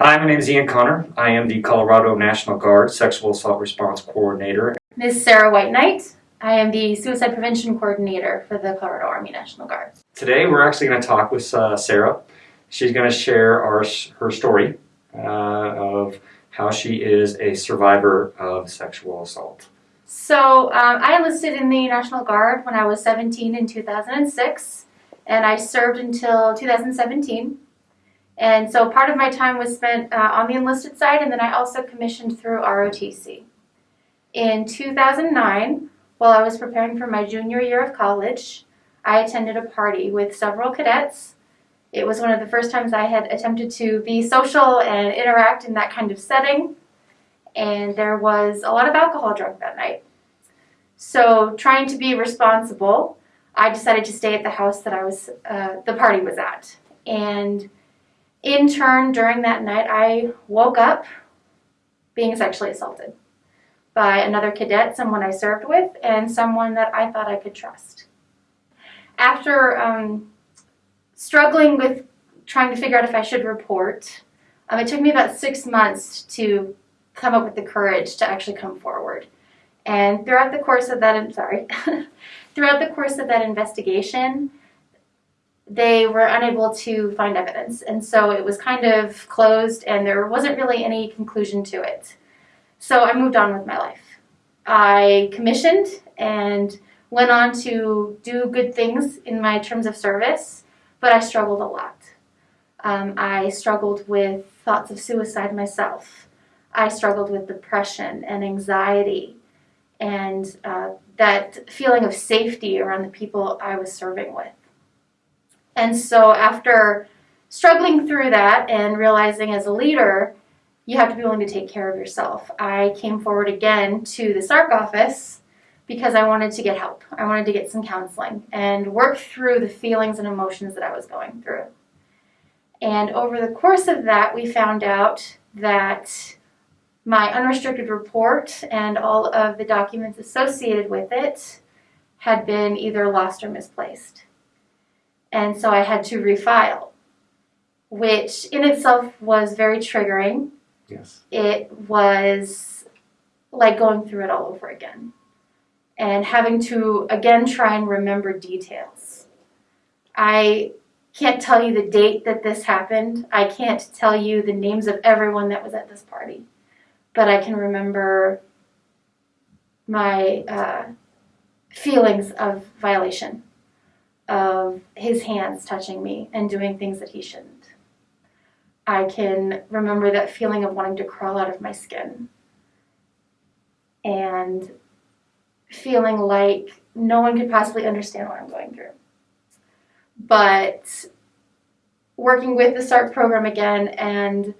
Hi, my name is Ian Connor. I am the Colorado National Guard Sexual Assault Response Coordinator. Ms. Sarah White Knight. I am the Suicide Prevention Coordinator for the Colorado Army National Guard. Today we're actually going to talk with uh, Sarah. She's going to share our, her story uh, of how she is a survivor of sexual assault. So um, I enlisted in the National Guard when I was 17 in 2006 and I served until 2017. And so part of my time was spent uh, on the enlisted side and then I also commissioned through ROTC. In 2009, while I was preparing for my junior year of college, I attended a party with several cadets. It was one of the first times I had attempted to be social and interact in that kind of setting. And there was a lot of alcohol drunk that night. So trying to be responsible, I decided to stay at the house that I was, uh, the party was at. And in turn, during that night, I woke up being sexually assaulted by another cadet, someone I served with, and someone that I thought I could trust. After um, struggling with trying to figure out if I should report, um, it took me about six months to come up with the courage to actually come forward. And throughout the course of that, I'm sorry, throughout the course of that investigation, they were unable to find evidence. And so it was kind of closed and there wasn't really any conclusion to it. So I moved on with my life. I commissioned and went on to do good things in my terms of service, but I struggled a lot. Um, I struggled with thoughts of suicide myself. I struggled with depression and anxiety and uh, that feeling of safety around the people I was serving with. And so after struggling through that and realizing as a leader you have to be willing to take care of yourself. I came forward again to the SARC office because I wanted to get help. I wanted to get some counseling and work through the feelings and emotions that I was going through. And over the course of that, we found out that my unrestricted report and all of the documents associated with it had been either lost or misplaced. And so I had to refile, which in itself was very triggering Yes. it was like going through it all over again and having to again try and remember details. I can't tell you the date that this happened. I can't tell you the names of everyone that was at this party, but I can remember my uh, feelings of violation, of his hands touching me and doing things that he shouldn't. I can remember that feeling of wanting to crawl out of my skin and feeling like no one could possibly understand what I'm going through. But working with the SARC program again and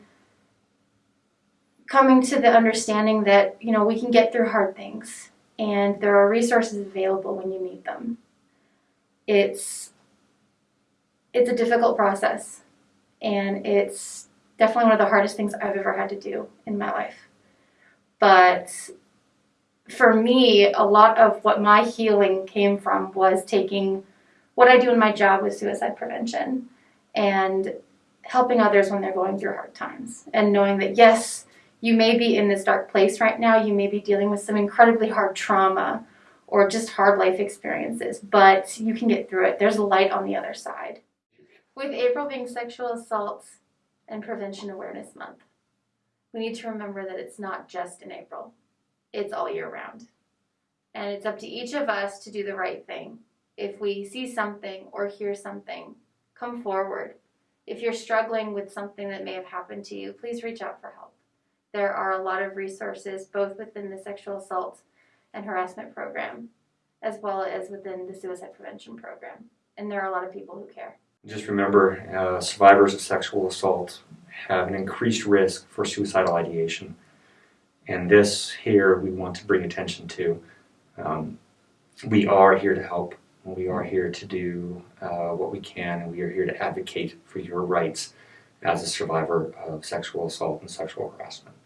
coming to the understanding that, you know, we can get through hard things and there are resources available when you need them. It's it's a difficult process. And it's definitely one of the hardest things I've ever had to do in my life. But for me, a lot of what my healing came from was taking what I do in my job with suicide prevention and helping others when they're going through hard times. And knowing that yes, you may be in this dark place right now, you may be dealing with some incredibly hard trauma or just hard life experiences, but you can get through it. There's a light on the other side. With April being Sexual Assault and Prevention Awareness Month, we need to remember that it's not just in April, it's all year round. And it's up to each of us to do the right thing. If we see something or hear something, come forward. If you're struggling with something that may have happened to you, please reach out for help. There are a lot of resources both within the sexual assault and harassment program, as well as within the suicide prevention program. And there are a lot of people who care. Just remember, uh, survivors of sexual assault have an increased risk for suicidal ideation. And this here we want to bring attention to. Um, we are here to help. We are here to do uh, what we can, and we are here to advocate for your rights as a survivor of sexual assault and sexual harassment.